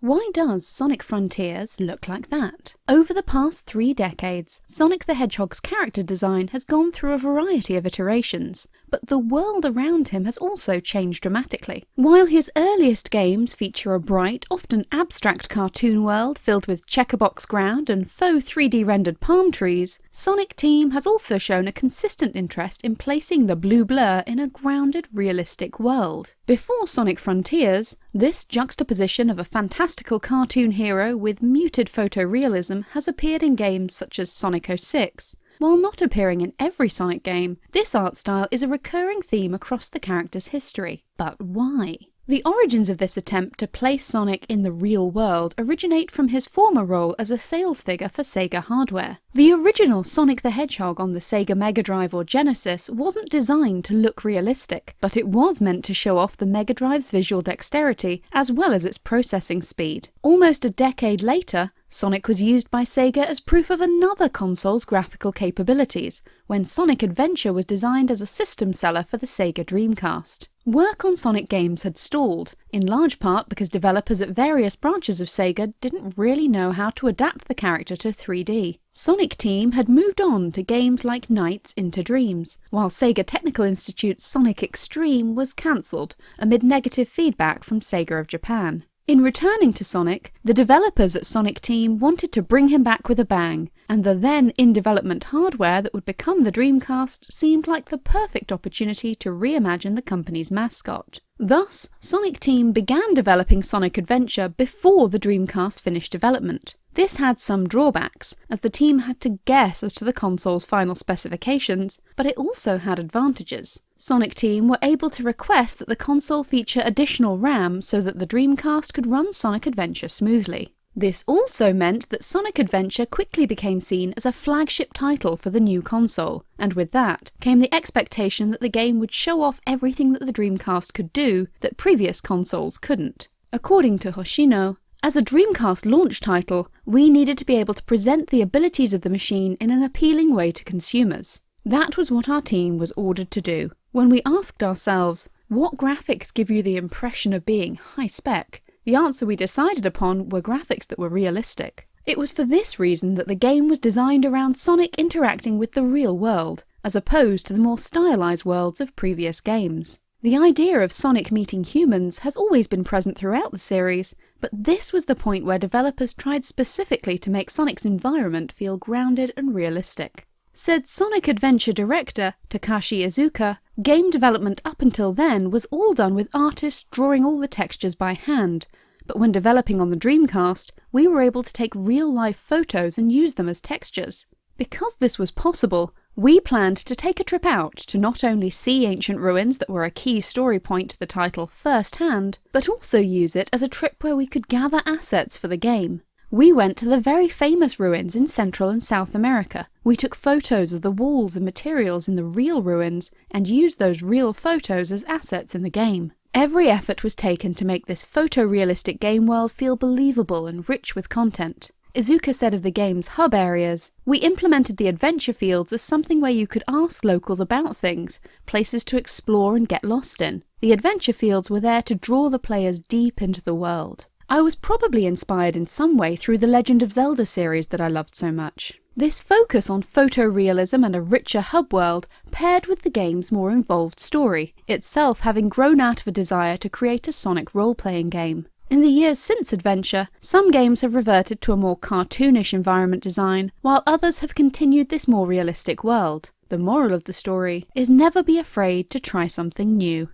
Why does Sonic Frontiers look like that? Over the past three decades, Sonic the Hedgehog's character design has gone through a variety of iterations, but the world around him has also changed dramatically. While his earliest games feature a bright, often abstract cartoon world filled with checkerbox ground and faux 3D rendered palm trees, Sonic Team has also shown a consistent interest in placing the blue blur in a grounded, realistic world. Before Sonic Frontiers, this juxtaposition of a fantastical cartoon hero with muted photorealism has appeared in games such as Sonic 06. While not appearing in every Sonic game, this art style is a recurring theme across the character's history. But why? The origins of this attempt to place Sonic in the real world originate from his former role as a sales figure for Sega hardware. The original Sonic the Hedgehog on the Sega Mega Drive or Genesis wasn't designed to look realistic, but it was meant to show off the Mega Drive's visual dexterity as well as its processing speed. Almost a decade later, Sonic was used by Sega as proof of another console's graphical capabilities, when Sonic Adventure was designed as a system seller for the Sega Dreamcast. Work on Sonic games had stalled, in large part because developers at various branches of Sega didn't really know how to adapt the character to 3D. Sonic Team had moved on to games like Nights into Dreams, while Sega Technical Institute's Sonic X-treme was cancelled amid negative feedback from Sega of Japan. In returning to Sonic, the developers at Sonic Team wanted to bring him back with a bang, and the then in development hardware that would become the Dreamcast seemed like the perfect opportunity to reimagine the company's mascot. Thus, Sonic Team began developing Sonic Adventure before the Dreamcast finished development. This had some drawbacks, as the team had to guess as to the console's final specifications, but it also had advantages. Sonic Team were able to request that the console feature additional RAM so that the Dreamcast could run Sonic Adventure smoothly. This also meant that Sonic Adventure quickly became seen as a flagship title for the new console, and with that came the expectation that the game would show off everything that the Dreamcast could do that previous consoles couldn't. According to Hoshino, as a Dreamcast launch title, we needed to be able to present the abilities of the machine in an appealing way to consumers. That was what our team was ordered to do. When we asked ourselves, what graphics give you the impression of being high spec, the answer we decided upon were graphics that were realistic. It was for this reason that the game was designed around Sonic interacting with the real world, as opposed to the more stylized worlds of previous games. The idea of Sonic meeting humans has always been present throughout the series, but this was the point where developers tried specifically to make Sonic's environment feel grounded and realistic. Said Sonic Adventure director Takashi Iizuka, game development up until then was all done with artists drawing all the textures by hand, but when developing on the Dreamcast, we were able to take real-life photos and use them as textures. Because this was possible, we planned to take a trip out to not only see ancient ruins that were a key story point to the title firsthand, but also use it as a trip where we could gather assets for the game. We went to the very famous ruins in Central and South America. We took photos of the walls and materials in the real ruins and used those real photos as assets in the game. Every effort was taken to make this photorealistic game world feel believable and rich with content. Iizuka said of the game's hub areas, We implemented the adventure fields as something where you could ask locals about things, places to explore and get lost in. The adventure fields were there to draw the players deep into the world. I was probably inspired in some way through the Legend of Zelda series that I loved so much. This focus on photorealism and a richer hub world paired with the game's more involved story, itself having grown out of a desire to create a Sonic role-playing game. In the years since Adventure, some games have reverted to a more cartoonish environment design, while others have continued this more realistic world. The moral of the story is never be afraid to try something new.